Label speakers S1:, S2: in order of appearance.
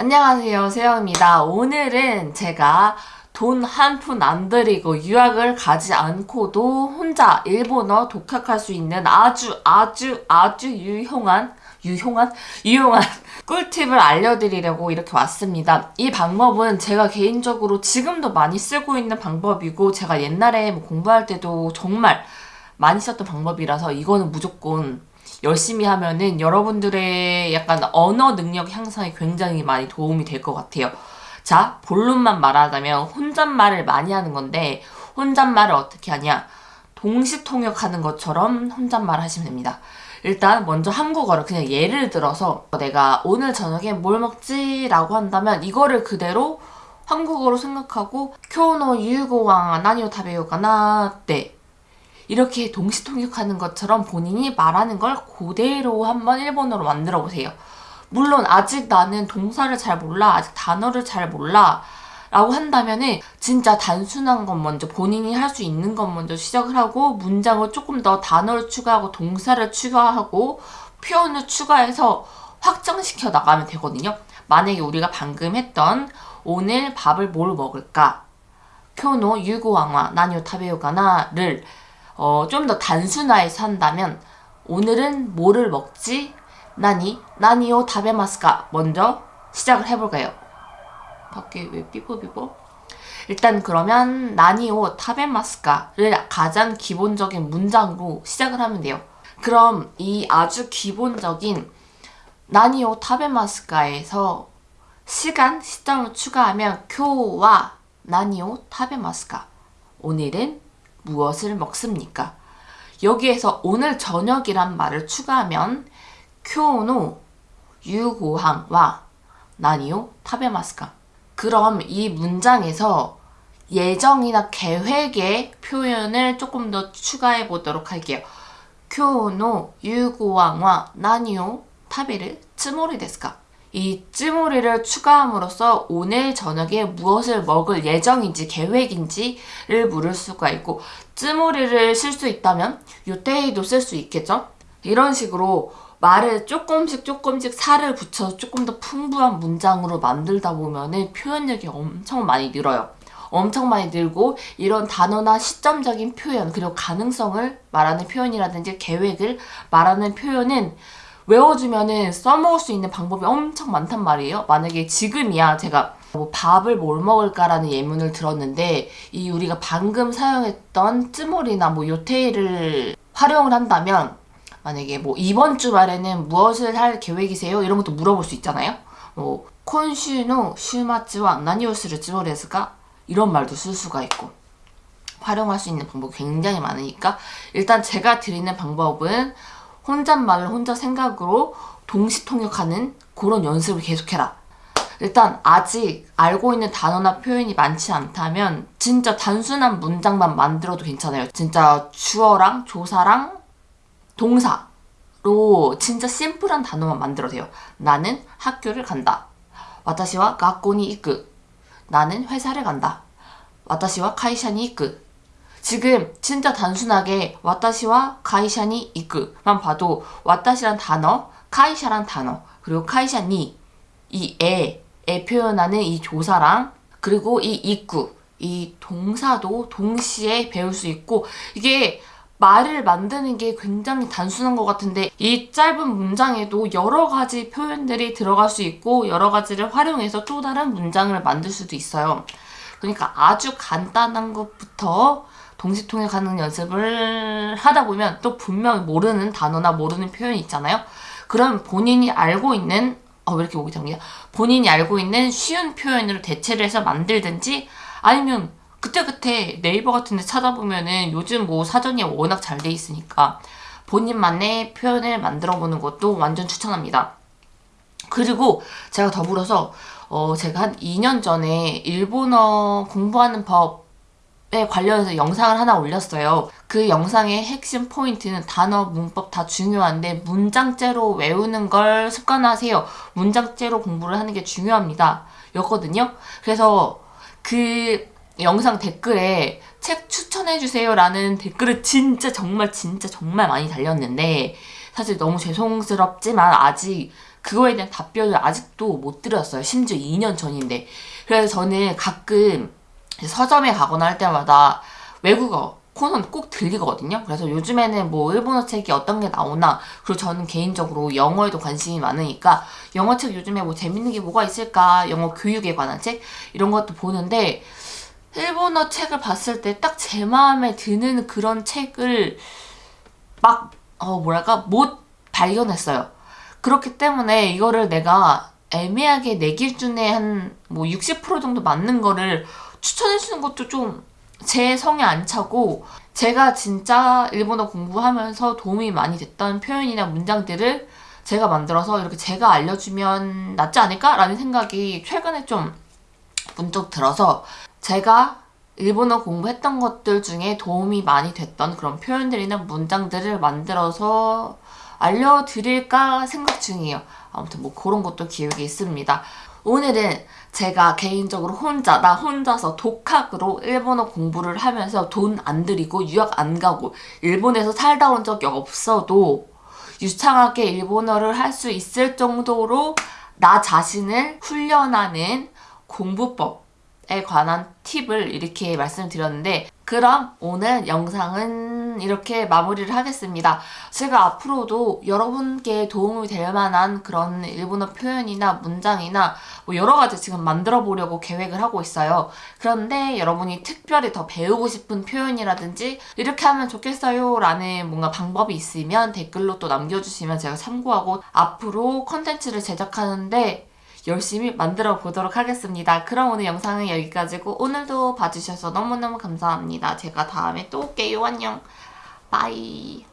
S1: 안녕하세요 세영입니다 오늘은 제가 돈 한 푼 안 들이고 유학을 가지 않고도 혼자 일본어 독학할 수 있는 아주 아주 아주 유용한 유용한? 유용한 꿀팁을 알려드리려고 이렇게 왔습니다. 이 방법은 제가 개인적으로 지금도 많이 쓰고 있는 방법이고 제가 옛날에 뭐 공부할 때도 정말 많이 썼던 방법이라서 이거는 무조건 열심히 하면은 여러분들의 약간 언어 능력 향상에 굉장히 많이 도움이 될 것 같아요. 자, 본론만 말하자면 혼잣말을 많이 하는 건데 혼잣말을 어떻게 하냐? 동시통역하는 것처럼 혼잣말 하시면 됩니다. 일단 먼저 한국어를 그냥 예를 들어서 내가 오늘 저녁에 뭘 먹지? 라고 한다면 이거를 그대로 한국어로 생각하고 때 이렇게 동시통역하는 것처럼 본인이 말하는 걸 그대로 한번 일본어로 만들어 보세요. 물론 아직 나는 동사를 잘 몰라, 아직 단어를 잘 몰라 라고 한다면은 진짜 단순한 것 먼저 본인이 할 수 있는 것 먼저 시작을 하고 문장을 조금 더 단어를 추가하고 동사를 추가하고 표현을 추가해서 확장시켜 나가면 되거든요. 만약에 우리가 방금 했던 오늘 밥을 뭘 먹을까? 쿄노 유고왕와 나뇨 타베요가나를 어, 좀 더 단순화해서 한다면 오늘은 뭐를 먹지? 나니? 나니오 타베마스까? 먼저 시작을 해볼까요? 밖에 왜 삐뽀삐뽀? 일단 그러면 나니오 타베마스까를 가장 기본적인 문장으로 시작을 하면 돼요. 그럼 이 아주 기본적인 나니오 타베마스까에서 시간, 시점을 추가하면 교와 나니오 타베마스까 오늘은 무엇을 먹습니까? 여기에서 오늘 저녁이란 말을 추가하면 쿄노 유고항와 나니오 타베마스까 그럼 이 문장에서 예정이나 계획의 표현을 조금 더 추가해 보도록 할게요. 데스까? 이 찌모리를 추가함으로써 오늘 저녁에 무엇을 먹을 예정인지 계획인지를 물을 수가 있고 찌모리를 쓸 수 있다면 요테이도 쓸 수 있겠죠? 이런 식으로 말을 조금씩 조금씩 살을 붙여서 조금 더 풍부한 문장으로 만들다 보면 표현력이 엄청 많이 늘어요. 엄청 많이 늘고 이런 단어나 시점적인 표현 그리고 가능성을 말하는 표현이라든지 계획을 말하는 표현은 외워주면은 써먹을 수 있는 방법이 엄청 많단 말이에요. 만약에 지금이야 제가 뭐 밥을 뭘 먹을까라는 예문을 들었는데 이 우리가 방금 사용했던 쯔몰이나 뭐 요테이를 활용을 한다면 만약에 뭐 이번 주말에는 무엇을 할 계획이세요? 이런 것도 물어볼 수 있잖아요. 뭐 콘슈노 슈마츠와 나니오스를 쯔몰레스가 이런 말도 쓸 수가 있고 활용할 수 있는 방법이 굉장히 많으니까 일단 제가 드리는 방법은 혼잣말을 혼자 생각으로 동시통역하는 그런 연습을 계속해라. 일단 아직 알고 있는 단어나 표현이 많지 않다면 진짜 단순한 문장만 만들어도 괜찮아요. 진짜 주어랑 조사랑 동사로 진짜 심플한 단어만 만들어도 돼요. 나는 학교를 간다. 와타시와 학교니 이끄. 나는 회사를 간다. 와타시와 카이샤니 이끄. 지금 진짜 단순하게 와타시와 카이샤니 이끄만 봐도 와타시란 단어, 카이샤란 단어, 그리고 카이샤니 이 에, 에 표현하는 이 조사랑 그리고 이 이끄 이 동사도 동시에 배울 수 있고 이게 말을 만드는 게 굉장히 단순한 것 같은데 이 짧은 문장에도 여러 가지 표현들이 들어갈 수 있고 여러 가지를 활용해서 또 다른 문장을 만들 수도 있어요. 그러니까 아주 간단한 것부터 동시통역하는 연습을 하다 보면 또 분명 모르는 단어나 모르는 표현이 있잖아요. 그럼 본인이 알고 있는 어, 왜 이렇게 목이 잠기냐? 본인이 알고 있는 쉬운 표현으로 대체를 해서 만들든지 아니면 그때그때 네이버 같은 데 찾아보면은 요즘 뭐 사전이 워낙 잘 돼 있으니까 본인만의 표현을 만들어 보는 것도 완전 추천합니다. 그리고 제가 더불어서 어 제가 한 2년 전에 일본어 공부하는 법에 관련해서 영상을 하나 올렸어요. 그 영상의 핵심 포인트는 단어, 문법 다 중요한데 문장째로 외우는 걸 습관하세요. 문장째로 공부를 하는 게 중요합니다. 였거든요. 그래서 그 영상 댓글에 책 추천해주세요 라는 댓글을 진짜 정말 진짜 정말 많이 달렸는데 사실 너무 죄송스럽지만 아직 그거에 대한 답변을 아직도 못 드렸어요. 심지어 2년 전인데. 그래서 저는 가끔 서점에 가거나 할 때마다 외국어 코너는 꼭 들리거든요. 그래서 요즘에는 뭐 일본어 책이 어떤 게 나오나 그리고 저는 개인적으로 영어에도 관심이 많으니까 영어 책 요즘에 뭐 재밌는 게 뭐가 있을까 영어 교육에 관한 책 이런 것도 보는데 일본어 책을 봤을 때 딱 제 마음에 드는 그런 책을 막, 어, 뭐랄까, 못 발견했어요. 그렇기 때문에 이거를 내가 애매하게 내 기준에 한 뭐 60% 정도 맞는 거를 추천해주는 것도 좀 제 성에 안 차고 제가 진짜 일본어 공부하면서 도움이 많이 됐던 표현이나 문장들을 제가 만들어서 이렇게 제가 알려주면 낫지 않을까 라는 생각이 최근에 좀 문득 들어서 제가 일본어 공부했던 것들 중에 도움이 많이 됐던 그런 표현들이나 문장들을 만들어서 알려드릴까 생각 중이에요. 아무튼 뭐 그런 것도 기획이 있습니다. 오늘은 제가 개인적으로 혼자, 나 혼자서 독학으로 일본어 공부를 하면서 돈 안 들이고 유학 안 가고 일본에서 살다 온 적이 없어도 유창하게 일본어를 할 수 있을 정도로 나 자신을 훈련하는 공부법에 관한 팁을 이렇게 말씀드렸는데 그럼 오늘 영상은 이렇게 마무리를 하겠습니다. 제가 앞으로도 여러분께 도움이 될 만한 그런 일본어 표현이나 문장이나 뭐 여러 가지 지금 만들어 보려고 계획을 하고 있어요. 그런데 여러분이 특별히 더 배우고 싶은 표현이라든지 이렇게 하면 좋겠어요 라는 뭔가 방법이 있으면 댓글로 또 남겨주시면 제가 참고하고 앞으로 컨텐츠를 제작하는데 열심히 만들어 보도록 하겠습니다. 그럼 오늘 영상은 여기까지고 오늘도 봐주셔서 너무너무 감사합니다. 제가 다음에 또 올게요. 안녕. 바이.